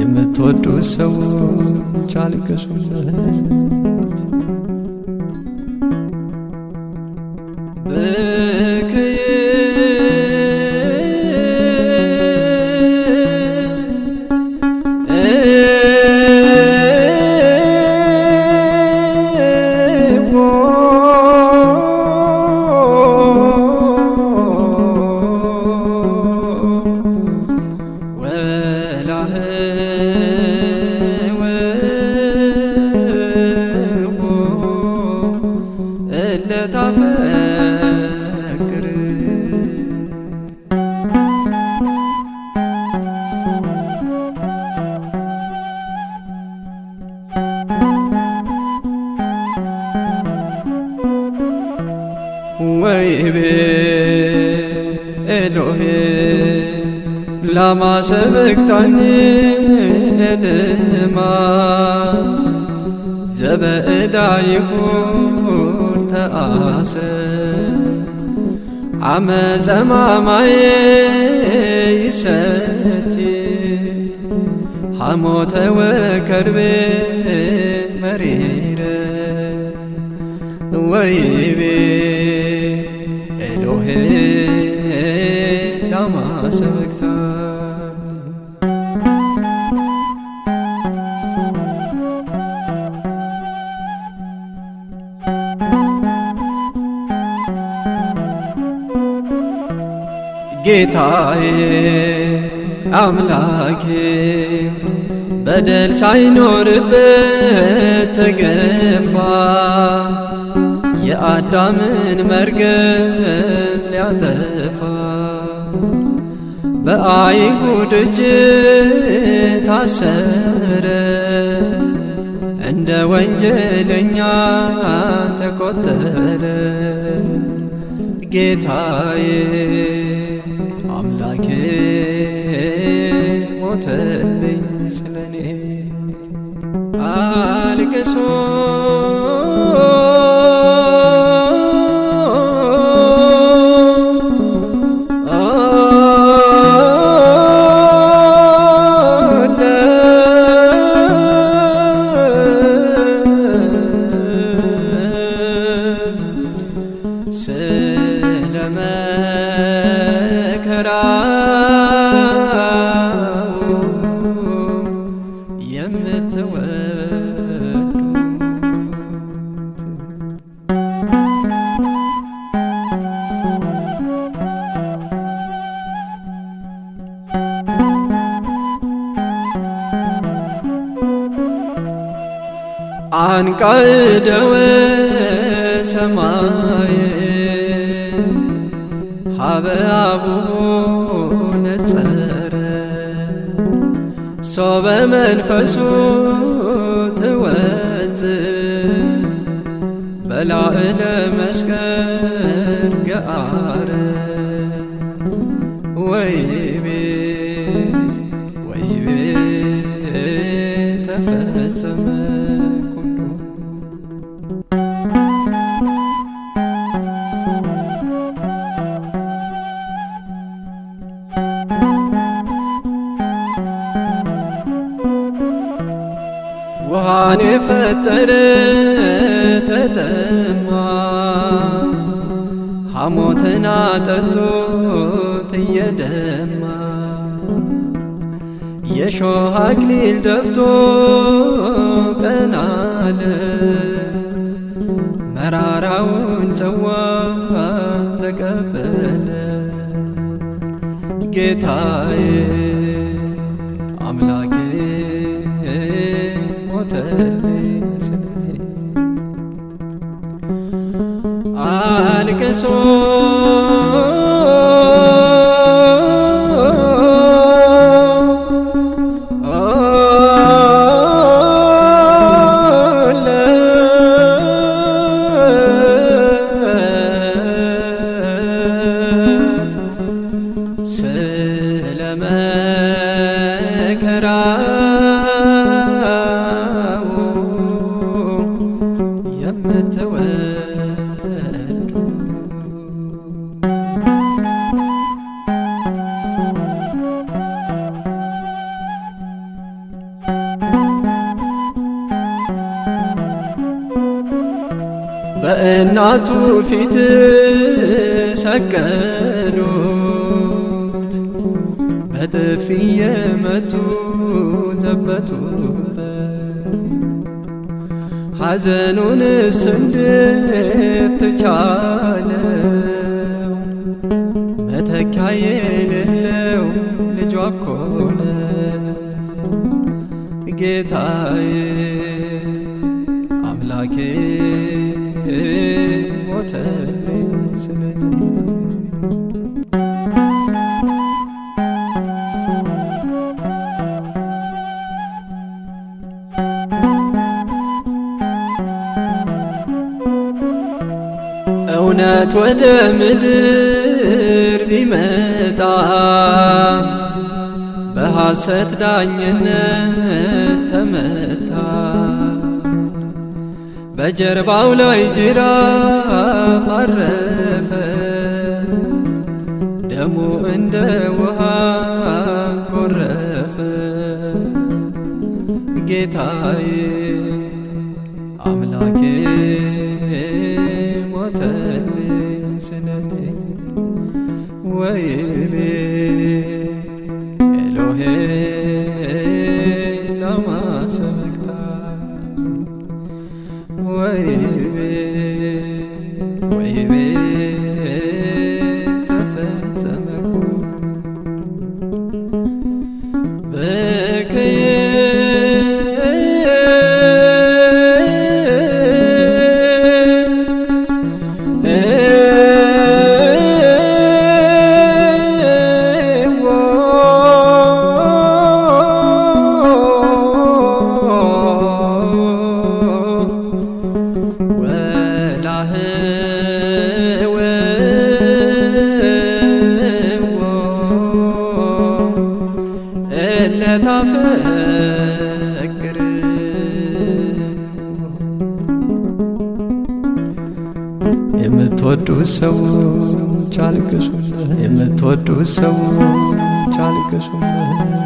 የምትወዱ ሰዎች አልቅሱለት በከየ እለታፈቅር ወይቤ ኤሎሄ ላማ ሰበቅታኒ ዘበእዳ ይሁን ተአስረ አመፀማማዬ ይሰቲ ሐሞተ ወከርቤ መሪረ ወይቤ ኤሎሄ ላማ ሰበቅታኒ ጌታዬ አምላኬ በደል ሳይኖርበት ተገፋ። የአዳምን መርገም ሊያጠፋ በአይሁድ እጅ ታሰረ። እንደ ወንጀለኛ ተቆጠረ። ጌታዬ አምላኬ ሞተልኝ ስለኔ። አልቅሶ አንቃደወ ሰማይ ሀበ አቡሁ ነጸረ ሶበ መንፈሱ ትወፅ በላዕለ መስቀል ገአረ ወይቤ ወይቤ ተፈጸመ ውሃን የፈጠረ ተጠማ። ሐሞትን አጠጡት እየደማ። የሾህ አክሊል ደፍቶ ቀናለ። መራራውን ጽዋ ተቀበለ። ጌታዬ አልቅሶ ስለመከራው የምትወዱ በእናቱ ፊት ሰቀሉት፣ በጥፊ የመቱ ዘበቱበት። ሐዘኑንስ እንዴት ተቻለው መተኪያ የሌለው ልጇ እኮ ነው ጌታዬ አምላኬ ሞተልኝ ስለዚህ እውነት ወደ ምድር ቢመጣ በሐሰት ዳኝነት ተመታ። በጀርባው ላይ ጅራፍ አረፈ፣ ደሙ እንደ ውሃ ጎረፈ። ጌታዬ እለታፈቅር የምትወዱ ሰዎች አልቅሱለት፣ የምትወዱ ሰዎች አልቅሱለት።